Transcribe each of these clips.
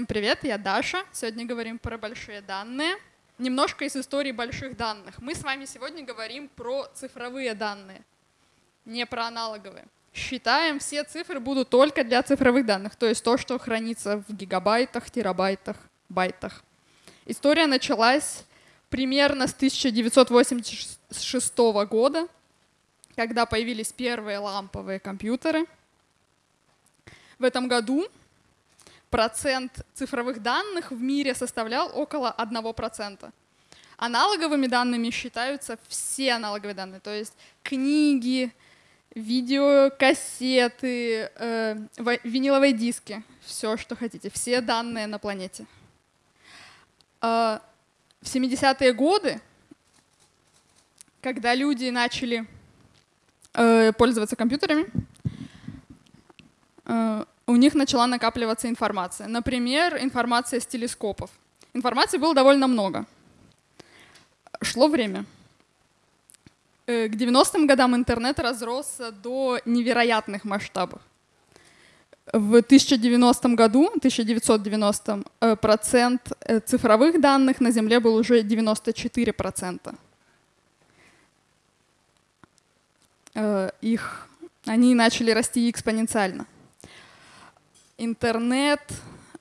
Всем привет, я Даша. Сегодня говорим про большие данные. Немножко из истории больших данных. Мы с вами сегодня говорим про цифровые данные, не про аналоговые. Считаем, все цифры будут только для цифровых данных, то есть то, что хранится в гигабайтах, терабайтах, байтах. История началась примерно с 1986 года, когда появились первые ламповые компьютеры. В этом году процент цифровых данных в мире составлял около 1%. Аналоговыми данными считаются все аналоговые данные, то есть книги, видеокассеты, э, виниловые диски, все, что хотите, все данные на планете. Э, в 70-е годы, когда люди начали э, пользоваться компьютерами, э, у них начала накапливаться информация. Например, информация с телескопов. Информации было довольно много. Шло время. Э, к 90-м годам интернет разросся до невероятных масштабов. В 1090 году, 1990 э, процент э, цифровых данных на Земле был уже 94 процента. Их, они начали расти экспоненциально интернет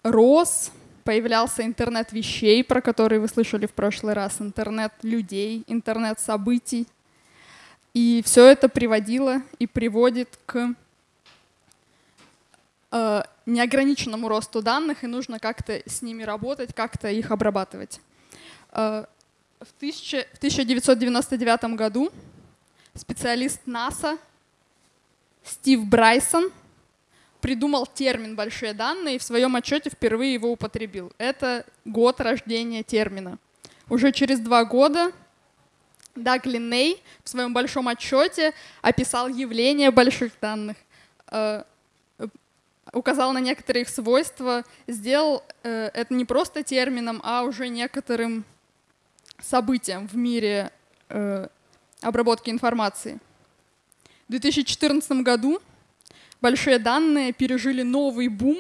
рос, появлялся интернет вещей, про которые вы слышали в прошлый раз, интернет людей, интернет событий. И все это приводило и приводит к э, неограниченному росту данных, и нужно как-то с ними работать, как-то их обрабатывать. Э, в, тысяча, в 1999 году специалист НАСА Стив Брайсон придумал термин «большие данные» и в своем отчете впервые его употребил. Это год рождения термина. Уже через два года Даг Линней в своем большом отчете описал явление больших данных, э, указал на некоторые их свойства, сделал э, это не просто термином, а уже некоторым событием в мире э, обработки информации. В 2014 году большие данные пережили новый бум,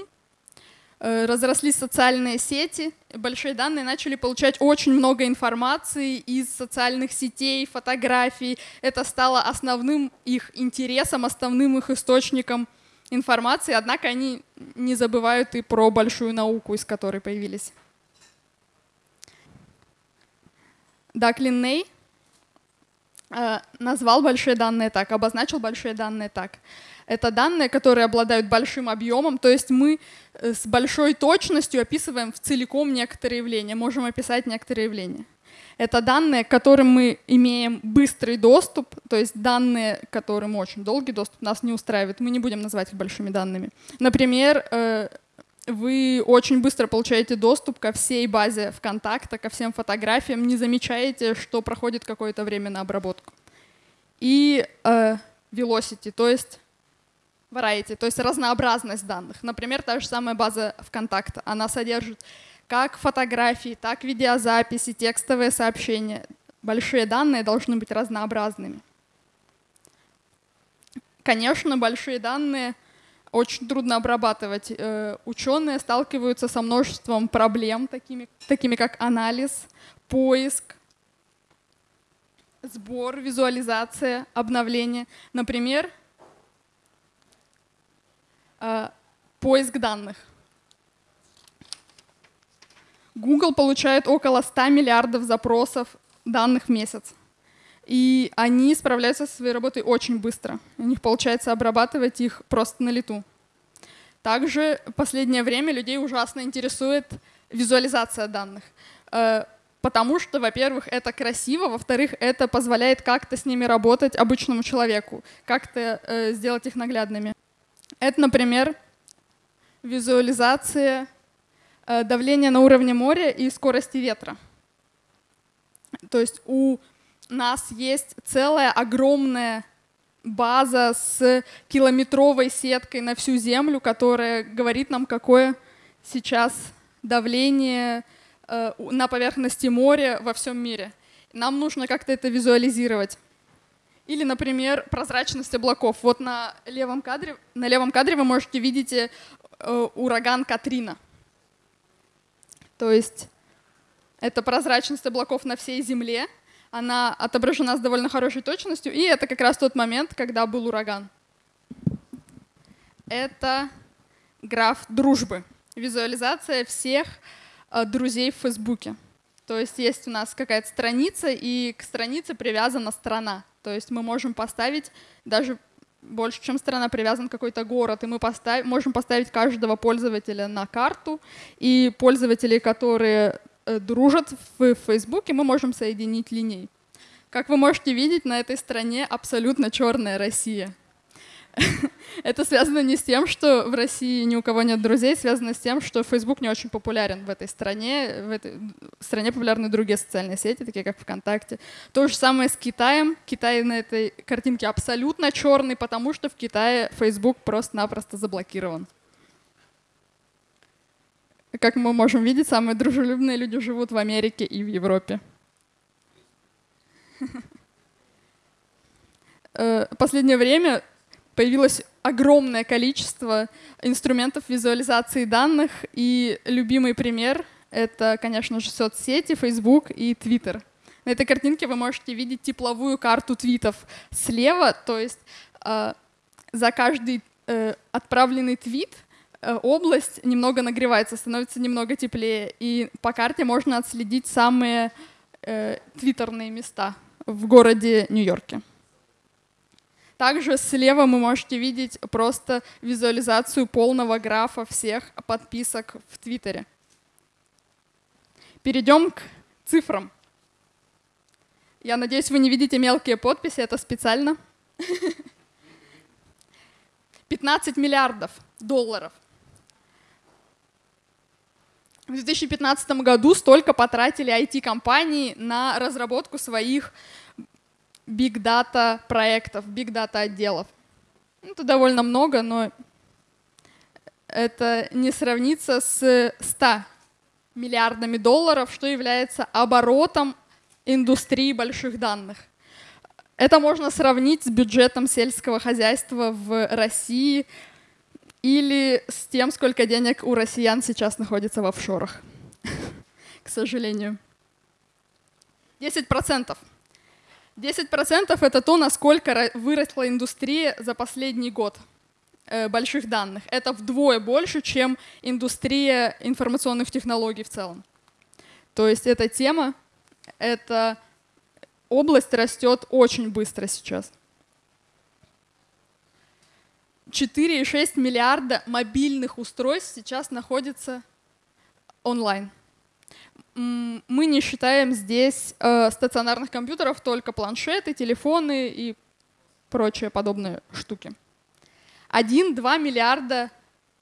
э, разрослись социальные сети, большие данные начали получать очень много информации из социальных сетей, фотографий. Это стало основным их интересом, основным их источником информации, однако они не забывают и про большую науку, из которой появились. Даклин Ней э, назвал большие данные так, обозначил большие данные так. Это данные, которые обладают большим объемом, то есть мы э, с большой точностью описываем в целиком некоторые явления, можем описать некоторые явления. Это данные, к которым мы имеем быстрый доступ, то есть данные, к которым очень долгий доступ нас не устраивает. Мы не будем называть их большими данными. Например, э, вы очень быстро получаете доступ ко всей базе ВКонтакта, ко всем фотографиям, не замечаете, что проходит какое-то время на обработку. И э, velocity, то есть variety, то есть разнообразность данных. Например, та же самая база ВКонтакта, она содержит как фотографии, так видеозаписи, текстовые сообщения. Большие данные должны быть разнообразными. Конечно, большие данные очень трудно обрабатывать. Э, ученые сталкиваются со множеством проблем, такими, такими как анализ, поиск, сбор, визуализация, обновление. Например, поиск данных. Google получает около 100 миллиардов запросов данных в месяц. И они справляются со своей работой очень быстро. У них получается обрабатывать их просто на лету. Также в последнее время людей ужасно интересует визуализация данных. Э, потому что, во-первых, это красиво, во-вторых, это позволяет как-то с ними работать обычному человеку, как-то э, сделать их наглядными. Это, например, визуализация э, давления на уровне моря и скорости ветра. То есть у нас есть целая огромная база с километровой сеткой на всю Землю, которая говорит нам, какое сейчас давление э, на поверхности моря во всем мире. Нам нужно как-то это визуализировать. Или, например, прозрачность облаков. Вот на левом кадре, на левом кадре вы можете видеть э, ураган Катрина. То есть это прозрачность облаков на всей Земле, она отображена с довольно хорошей точностью, и это как раз тот момент, когда был ураган. Это граф дружбы, визуализация всех э, друзей в Фейсбуке. То есть есть у нас какая-то страница, и к странице привязана страна. То есть мы можем поставить даже больше, чем страна, привязан какой-то город, и мы поставь, можем поставить каждого пользователя на карту, и пользователи, которые э, дружат в Фейсбуке, мы можем соединить линей. Как вы можете видеть, на этой стране абсолютно черная Россия. Это связано не с тем, что в России ни у кого нет друзей, связано с тем, что Facebook не очень популярен в этой стране. В этой стране популярны другие социальные сети, такие как ВКонтакте. То же самое с Китаем. Китай на этой картинке абсолютно черный, потому что в Китае Facebook просто-напросто заблокирован. Как мы можем видеть, самые дружелюбные люди живут в Америке и в Европе. Э, последнее время появилось огромное количество инструментов визуализации данных, и любимый пример — это, конечно же, соцсети, Facebook и Twitter. На этой картинке вы можете видеть тепловую карту твитов слева, то есть э, за каждый э, отправленный твит э, область немного нагревается, становится немного теплее, и по карте можно отследить самые э, твиттерные места в городе Нью-Йорке. Также слева вы можете видеть просто визуализацию полного графа всех подписок в Твиттере. Перейдем к цифрам. Я надеюсь, вы не видите мелкие подписи, это специально. 15 миллиардов долларов. В 2015 году столько потратили IT-компании на разработку своих big data проектов, big data отделов. Ну, это довольно много, но это не сравнится с 100 миллиардами долларов, что является оборотом индустрии больших данных. Это можно сравнить с бюджетом сельского хозяйства в России или с тем, сколько денег у россиян сейчас находится в офшорах, к сожалению. 10%. 10% это то, насколько выросла индустрия за последний год э, больших данных. Это вдвое больше, чем индустрия информационных технологий в целом. То есть эта тема, эта область растет очень быстро сейчас. 4,6 миллиарда мобильных устройств сейчас находится онлайн мы не считаем здесь э, стационарных компьютеров, только планшеты, телефоны и прочие подобные штуки. 1-2 миллиарда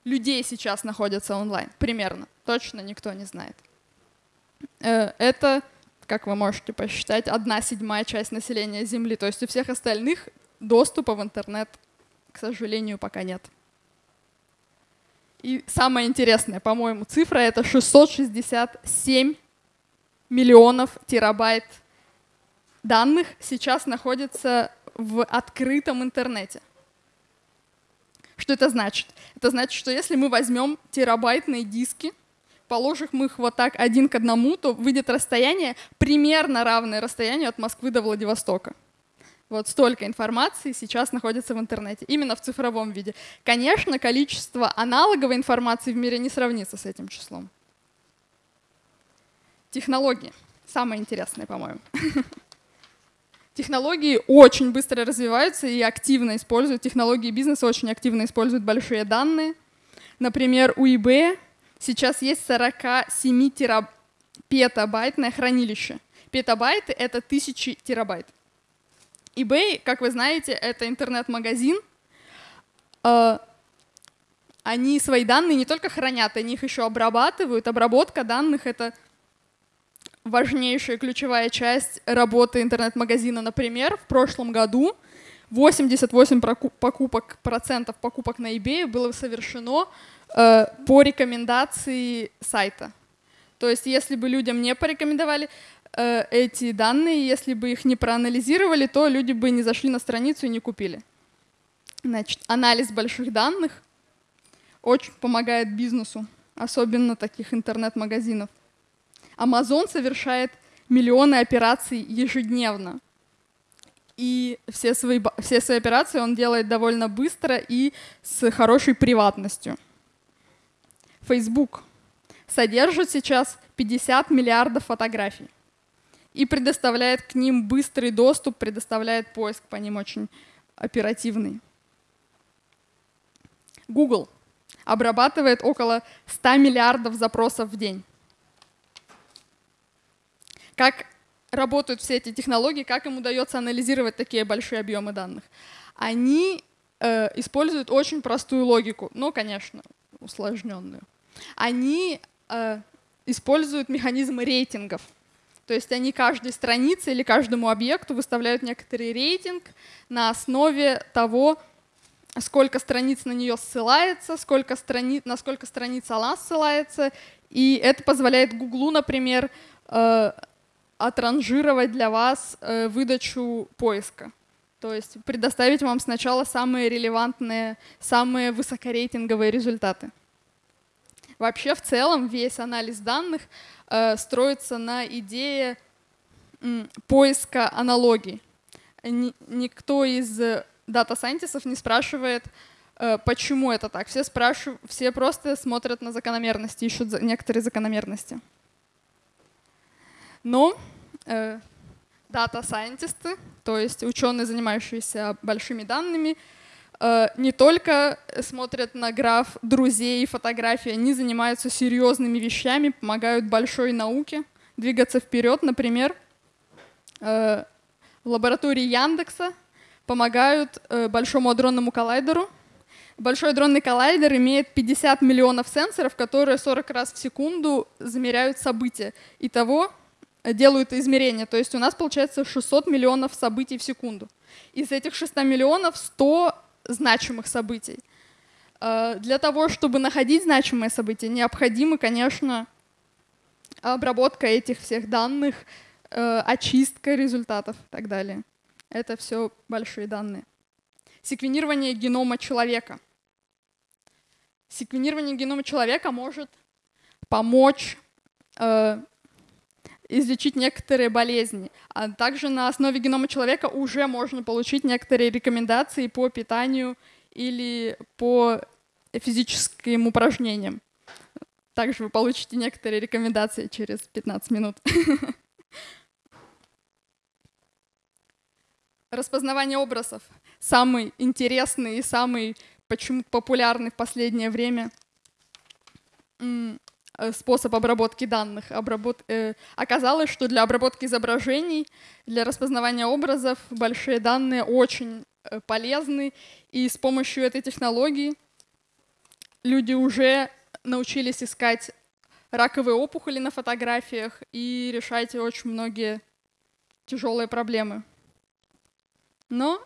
людей сейчас находятся онлайн, примерно. Точно никто не знает. Э, это, как вы можете посчитать, одна седьмая часть населения Земли. То есть у всех остальных доступа в интернет, к сожалению, пока нет. И самое интересное, по-моему, цифра — это 667 миллионов терабайт данных сейчас находится в открытом интернете. Что это значит? Это значит, что если мы возьмем терабайтные диски, положим их вот так один к одному, то выйдет расстояние примерно равное расстоянию от Москвы до Владивостока. Вот столько информации сейчас находится в интернете, именно в цифровом виде. Конечно, количество аналоговой информации в мире не сравнится с этим числом. Технологии. Самое интересное, по-моему. Технологии очень быстро развиваются и активно используют. Технологии бизнеса очень активно используют большие данные. Например, у eBay сейчас есть 47 тераб... петабайтное хранилище. Петабайты — это тысячи терабайт. eBay, как вы знаете, это интернет-магазин. А, они свои данные не только хранят, они их еще обрабатывают. Обработка данных — это важнейшая ключевая часть работы интернет-магазина. Например, в прошлом году 88 покупок, процентов покупок на eBay было совершено э, по рекомендации сайта. То есть если бы людям не порекомендовали э, эти данные, если бы их не проанализировали, то люди бы не зашли на страницу и не купили. Значит, анализ больших данных очень помогает бизнесу, особенно таких интернет-магазинов. Amazon совершает миллионы операций ежедневно. И все свои, все свои операции он делает довольно быстро и с хорошей приватностью. Facebook содержит сейчас 50 миллиардов фотографий и предоставляет к ним быстрый доступ, предоставляет поиск по ним очень оперативный. Google обрабатывает около 100 миллиардов запросов в день. Как работают все эти технологии, как им удается анализировать такие большие объемы данных? Они э, используют очень простую логику, но, конечно, усложненную. Они э, используют механизмы рейтингов. То есть они каждой странице или каждому объекту выставляют некоторый рейтинг на основе того, сколько страниц на нее ссылается, сколько страниц, на сколько страниц она ссылается. И это позволяет Гуглу, например, э, отранжировать для вас э, выдачу поиска. То есть предоставить вам сначала самые релевантные, самые высокорейтинговые результаты. Вообще в целом весь анализ данных э, строится на идее м, поиска аналогий. Ни, никто из дата-сайентистов не спрашивает, э, почему это так. Все, спрашивают, все просто смотрят на закономерности, ищут некоторые закономерности. Но э, дата-сайентисты, то есть ученые, занимающиеся большими данными, Э, не только смотрят на граф друзей и фотографий, они занимаются серьезными вещами, помогают большой науке двигаться вперед. Например, э, в лаборатории Яндекса помогают э, Большому адронному коллайдеру. Большой адронный коллайдер имеет 50 миллионов сенсоров, которые 40 раз в секунду замеряют события. Итого делают измерения. То есть у нас получается 600 миллионов событий в секунду. Из этих 600 миллионов 100 значимых событий. Э, для того, чтобы находить значимые события, необходимо, конечно, обработка этих всех данных, э, очистка результатов и так далее. Это все большие данные. Секвенирование генома человека. Секвенирование генома человека может помочь э, излечить некоторые болезни. А также на основе генома человека уже можно получить некоторые рекомендации по питанию или по физическим упражнениям. Также вы получите некоторые рекомендации через 15 минут. Распознавание образов. Самый интересный и самый почему популярный в последнее время способ обработки данных. Обработ... Э, оказалось, что для обработки изображений, для распознавания образов большие данные очень э, полезны, и с помощью этой технологии люди уже научились искать раковые опухоли на фотографиях и решать очень многие тяжелые проблемы. Но,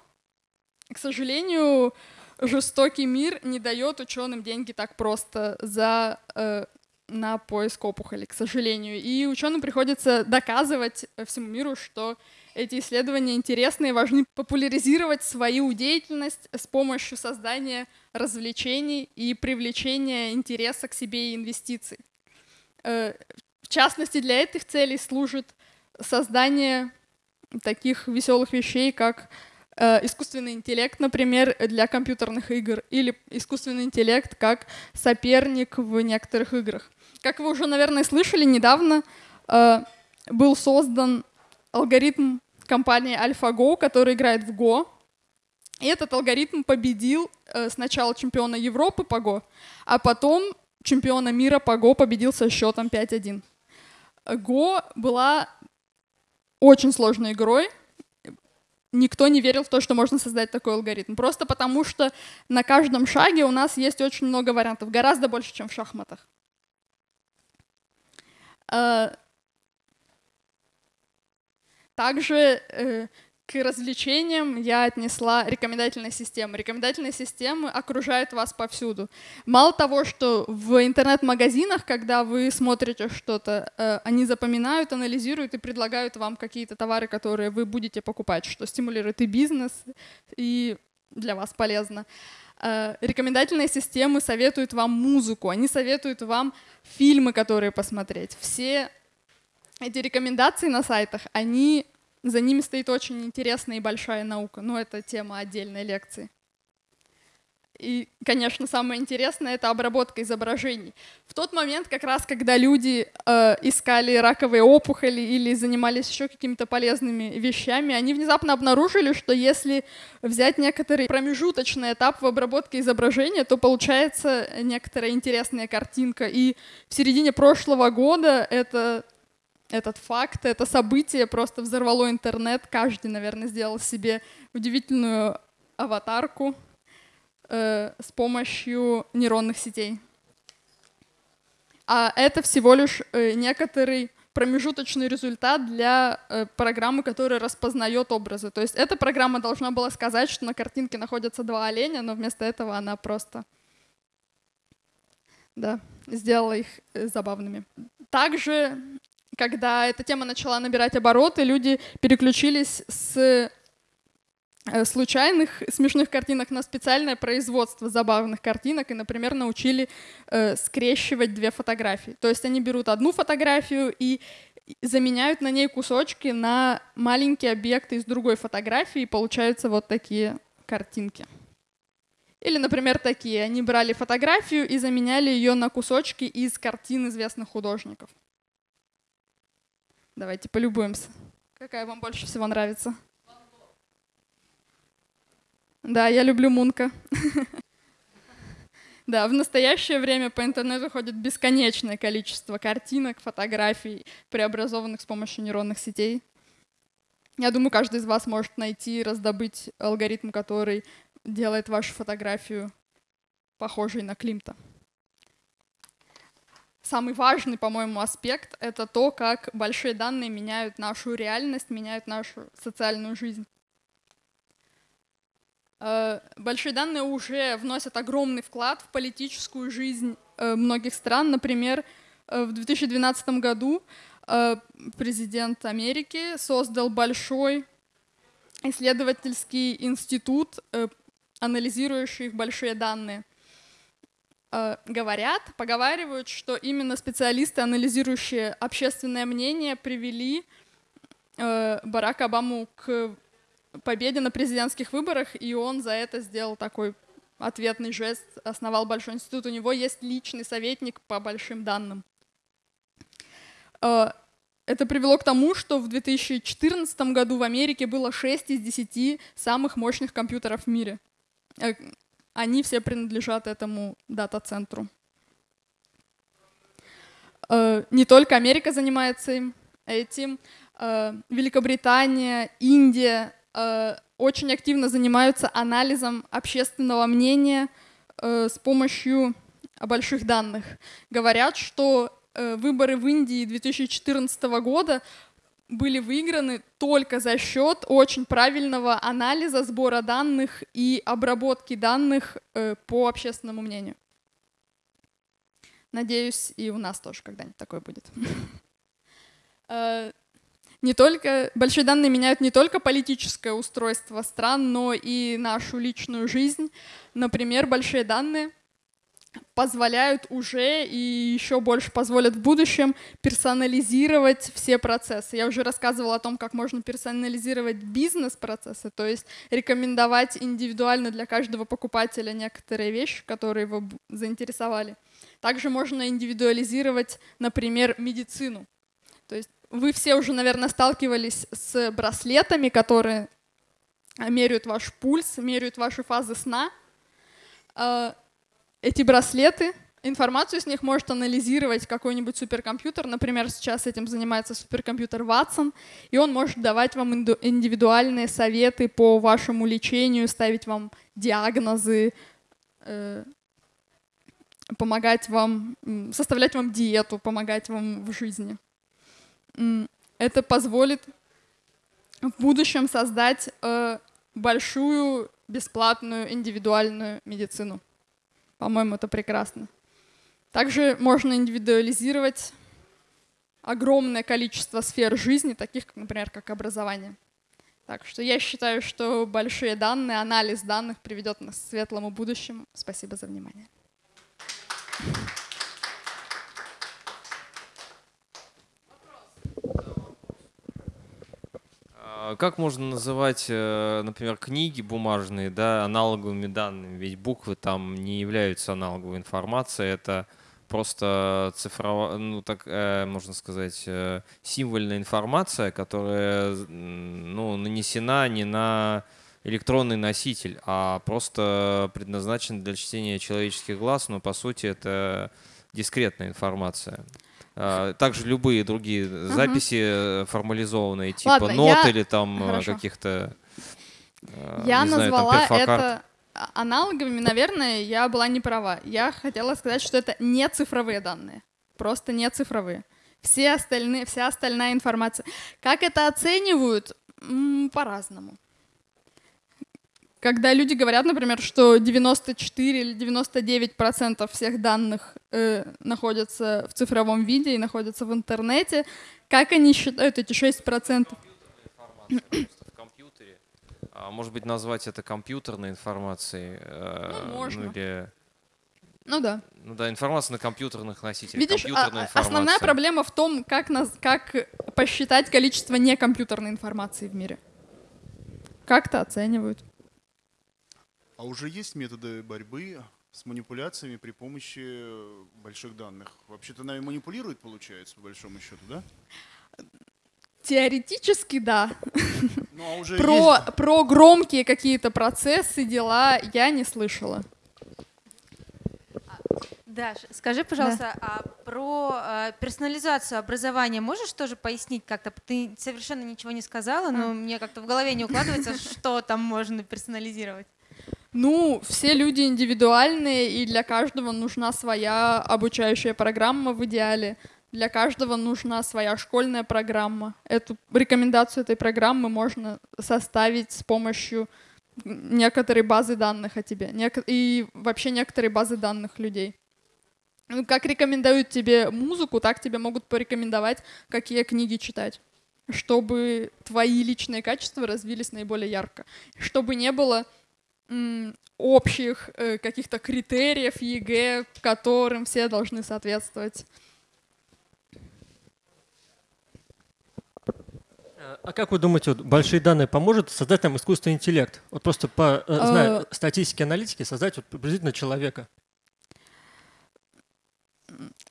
к сожалению, жестокий мир не дает ученым деньги так просто за э, на поиск опухоли, к сожалению. И ученым приходится доказывать всему миру, что эти исследования интересны и важны популяризировать свою деятельность с помощью создания развлечений и привлечения интереса к себе и инвестиций. Э, в частности, для этих целей служит создание таких веселых вещей, как э, искусственный интеллект, например, для компьютерных игр, или искусственный интеллект как соперник в некоторых играх. Как вы уже, наверное, слышали, недавно э, был создан алгоритм компании AlphaGo, который играет в Go. И этот алгоритм победил э, сначала чемпиона Европы по Go, а потом чемпиона мира по Go победил со счетом 5-1. Go была очень сложной игрой. Никто не верил в то, что можно создать такой алгоритм. Просто потому, что на каждом шаге у нас есть очень много вариантов, гораздо больше, чем в шахматах. А, также э, к развлечениям я отнесла рекомендательные системы. Рекомендательные системы окружают вас повсюду. Мало того, что в интернет-магазинах, когда вы смотрите что-то, э, они запоминают, анализируют и предлагают вам какие-то товары, которые вы будете покупать, что стимулирует и бизнес, и для вас полезно. Э, рекомендательные системы советуют вам музыку, они советуют вам фильмы, которые посмотреть. Все эти рекомендации на сайтах, они, за ними стоит очень интересная и большая наука. Но это тема отдельной лекции. И, конечно, самое интересное — это обработка изображений. В тот момент, как раз когда люди э, искали раковые опухоли или занимались еще какими-то полезными вещами, они внезапно обнаружили, что если взять некоторый промежуточный этап в обработке изображения, то получается некоторая интересная картинка. И в середине прошлого года это этот факт, это событие просто взорвало интернет. Каждый, наверное, сделал себе удивительную аватарку э, с помощью нейронных сетей. А это всего лишь э, некоторый промежуточный результат для э, программы, которая распознает образы. То есть эта программа должна была сказать, что на картинке находятся два оленя, но вместо этого она просто да, сделала их э, забавными. Также, когда эта тема начала набирать обороты, люди переключились с случайных смешных картинок на специальное производство забавных картинок и, например, научили э, скрещивать две фотографии. То есть они берут одну фотографию и заменяют на ней кусочки на маленькие объекты из другой фотографии, и получаются вот такие картинки. Или, например, такие. Они брали фотографию и заменяли ее на кусочки из картин известных художников. Давайте полюбуемся. Какая вам больше всего нравится? Да, я люблю Мунка. Да, в настоящее время по интернету ходит бесконечное количество картинок, фотографий, преобразованных с помощью нейронных сетей. Я думаю, каждый из вас может найти раздобыть алгоритм, который делает вашу фотографию похожей на Климта. Самый важный, по-моему, аспект — это то, как большие данные меняют нашу реальность, меняют нашу социальную жизнь. Э, большие данные уже вносят огромный вклад в политическую жизнь э, многих стран. Например, э, в 2012 году президент Америки создал большой исследовательский институт, анализирующий большие данные. Говорят, поговаривают, что именно специалисты, анализирующие общественное мнение, привели Барака Обаму к победе на президентских выборах, и он за это сделал такой ответный жест, основал большой институт. У него есть личный советник по большим данным. Э, это привело к тому, что в 2014 году в Америке было 6 из 10 самых мощных компьютеров в мире. Э, они все принадлежат этому дата-центру. Э, не только Америка занимается этим, Великобритания, Индия, очень активно занимаются анализом общественного мнения э, с помощью больших данных. Говорят, что э, выборы в Индии 2014 года были выиграны только за счет очень правильного анализа, сбора данных и обработки данных по общественному мнению. Надеюсь, и у нас тоже когда-нибудь такое будет не только, большие данные меняют не только политическое устройство стран, но и нашу личную жизнь. Например, большие данные позволяют уже и еще больше позволят в будущем персонализировать все процессы. Я уже рассказывала о том, как можно персонализировать бизнес-процессы, то есть рекомендовать индивидуально для каждого покупателя некоторые вещи, которые его заинтересовали. Также можно индивидуализировать, например, медицину. То есть вы все уже, наверное, сталкивались с браслетами, которые меряют ваш пульс, меряют ваши фазы сна. А, эти браслеты, информацию с них может анализировать какой-нибудь суперкомпьютер. Например, сейчас этим занимается суперкомпьютер Watson, и он может давать вам индивидуальные советы по вашему лечению, ставить вам диагнозы, э, помогать вам, составлять вам диету, помогать вам в жизни это позволит в будущем создать э, большую бесплатную индивидуальную медицину. По-моему, это прекрасно. Также можно индивидуализировать огромное количество сфер жизни, таких, как, например, как образование. Так что я считаю, что большие данные, анализ данных приведет нас к светлому будущему. Спасибо за внимание. Как можно называть, э, например, книги бумажные, да, аналоговыми данными? Ведь буквы там не являются аналоговой информацией, это просто цифровая, ну так э, можно сказать, э, символьная информация, которая ну, нанесена не на электронный носитель, а просто предназначена для чтения человеческих глаз, но по сути это дискретная информация. А, также любые другие угу. записи формализованные, типа Ладно, нот я... или там э, каких-то... Э, я назвала знаю, там, это аналоговыми, наверное, я была не права. Я хотела сказать, что это не цифровые данные. Просто не цифровые. Все остальные, вся остальная информация. Как это оценивают? По-разному. Когда люди говорят, например, что 94 или 99 процентов всех данных э, находятся в цифровом виде и находятся в интернете, как они считают эти 6 процентов? А может быть, назвать это компьютерной информацией? Э, ну, можно. Ну, или... ну да. Ну да, информация на компьютерных носителях. Видишь, а, основная проблема в том, как, нас, как посчитать количество некомпьютерной информации в мире. Как-то оценивают. А уже есть методы борьбы с манипуляциями при помощи больших данных? Вообще-то нами манипулируют, получается, по большому счету, да? Теоретически, да. Ну, а уже про, есть... про громкие какие-то процессы, дела я не слышала. Даш, скажи, пожалуйста, да. а про э, персонализацию образования можешь тоже пояснить как-то? Ты совершенно ничего не сказала, но а. мне как-то в голове не укладывается, что там можно персонализировать. Ну, все люди индивидуальные, и для каждого нужна своя обучающая программа в идеале. Для каждого нужна своя школьная программа. Эту рекомендацию этой программы можно составить с помощью некоторой базы данных о тебе и вообще некоторой базы данных людей. Ну, как рекомендуют тебе музыку, так тебе могут порекомендовать, какие книги читать, чтобы твои личные качества развились наиболее ярко, чтобы не было общих э, каких-то критериев ЕГЭ, которым все должны соответствовать. А как вы думаете, вот большие данные поможет создать там искусственный интеллект? Вот просто по э, знаю, а... статистике аналитики создать вот приблизительно человека.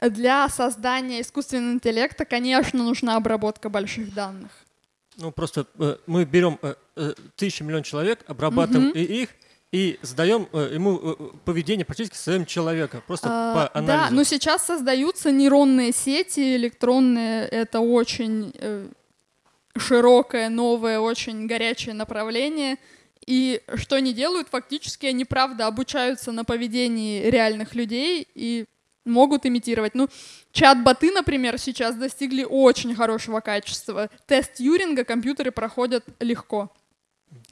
Для создания искусственного интеллекта, конечно, нужна обработка больших данных. Ну, просто э, мы берем э, э, тысячу миллион человек, обрабатываем угу. и их, и задаем э, ему э, поведение практически своим человека, просто а, по анализу. Да, но сейчас создаются нейронные сети электронные, это очень э, широкое, новое, очень горячее направление. И что они делают? Фактически они, правда, обучаются на поведении реальных людей и могут имитировать. Ну, чат-боты, например, сейчас достигли очень хорошего качества. Тест Юринга компьютеры проходят легко.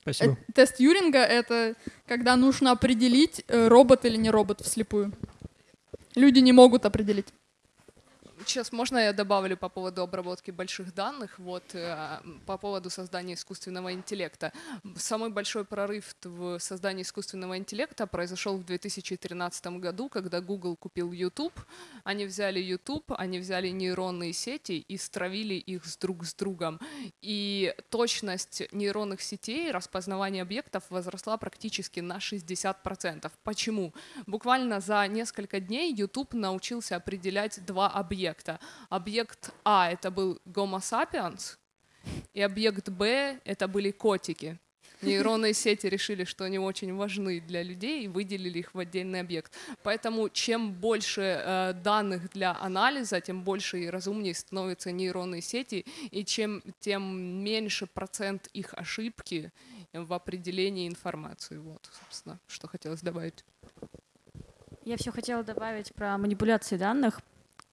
Спасибо. Э, тест Юринга — это когда нужно определить, э, робот или не робот вслепую. Люди не могут определить. Сейчас можно я добавлю по поводу обработки больших данных, вот э, по поводу создания искусственного интеллекта. Самый большой прорыв в создании искусственного интеллекта произошел в 2013 году, когда Google купил YouTube. Они взяли YouTube, они взяли нейронные сети и стравили их с друг с другом. И точность нейронных сетей, распознавание объектов возросла практически на 60%. Почему? Буквально за несколько дней YouTube научился определять два объекта объекта. Объект А — это был Homo sapiens, и объект Б — это были котики. Нейронные сети решили, что они очень важны для людей и выделили их в отдельный объект. Поэтому чем больше э, данных для анализа, тем больше и разумнее становятся нейронные сети, и чем, тем меньше процент их ошибки в определении информации. Вот, собственно, что хотелось добавить. Я все хотела добавить про манипуляции данных,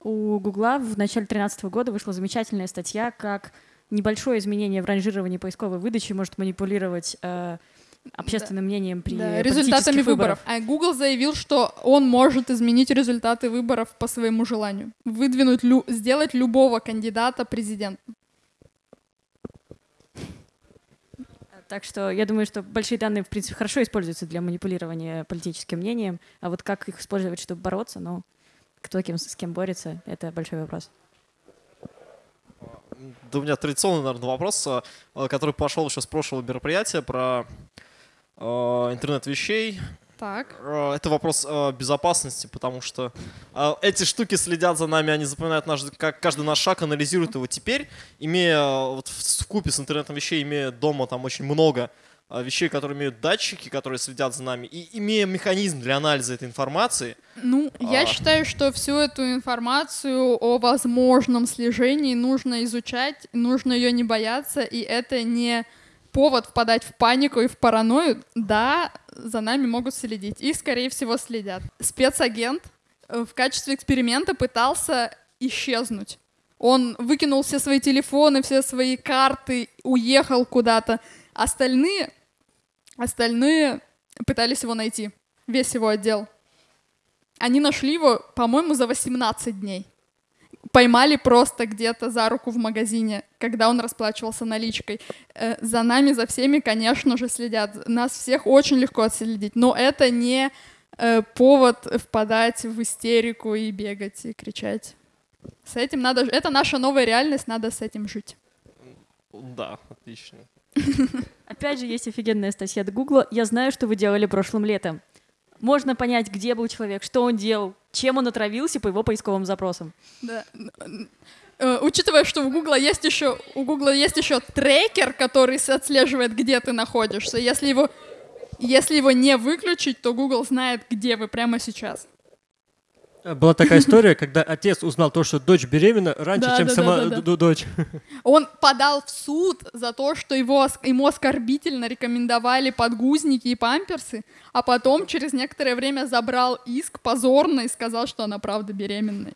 у Гугла в начале 2013 года вышла замечательная статья, как небольшое изменение в ранжировании поисковой выдачи может манипулировать э, общественным да. мнением при да, результатами выборов. А Google заявил, что он может изменить результаты выборов по своему желанию, выдвинуть, лю сделать любого кандидата президентом. Так что я думаю, что большие данные, в принципе, хорошо используются для манипулирования политическим мнением, а вот как их использовать, чтобы бороться, ну, кто кем, с кем борется, это большой вопрос. Да у меня традиционный, наверное, вопрос, э, который пошел еще с прошлого мероприятия про э, интернет вещей. Так. Это вопрос э, безопасности, потому что э, эти штуки следят за нами, они запоминают наш, как каждый наш шаг, анализируют его. Теперь, имея вот в купе с интернетом вещей, имея дома там очень много вещей, которые имеют датчики, которые следят за нами, и имея механизм для анализа этой информации, Ну, я А. считаю, что всю эту информацию о возможном слежении нужно изучать, нужно ее не бояться, и это не повод впадать в панику и в паранойю. Да, за нами могут следить, и, скорее всего, следят. Спецагент э, в качестве эксперимента пытался исчезнуть. Он выкинул все свои телефоны, все свои карты, уехал куда-то. Остальные, остальные пытались его найти, весь его отдел. Они нашли его, по-моему, за 18 дней. Поймали просто где-то за руку в магазине, когда он расплачивался наличкой. Э, за нами, за всеми, конечно же, следят. Нас всех очень легко отследить, но это не э, повод впадать в истерику и бегать и кричать. С этим надо... Это наша новая реальность, надо с этим жить. да, отлично. Опять же, есть офигенная статья от Гугла. Я знаю, что вы делали прошлым летом. Можно понять, где был человек, что он делал, чем он отравился по его поисковым запросам. Да. Э, Учитывая, что у Гугла есть еще у Гугла есть еще трекер, который отслеживает, где ты находишься. Если его если его не выключить, то Google знает, где вы прямо сейчас. Была такая история, когда отец узнал то, что дочь беременна раньше, Да, чем да, сама да, дочь. Он подал в суд за то, что его, ему оскорбительно рекомендовали подгузники и памперсы, а потом через некоторое время забрал иск позорно и сказал, что она правда беременная.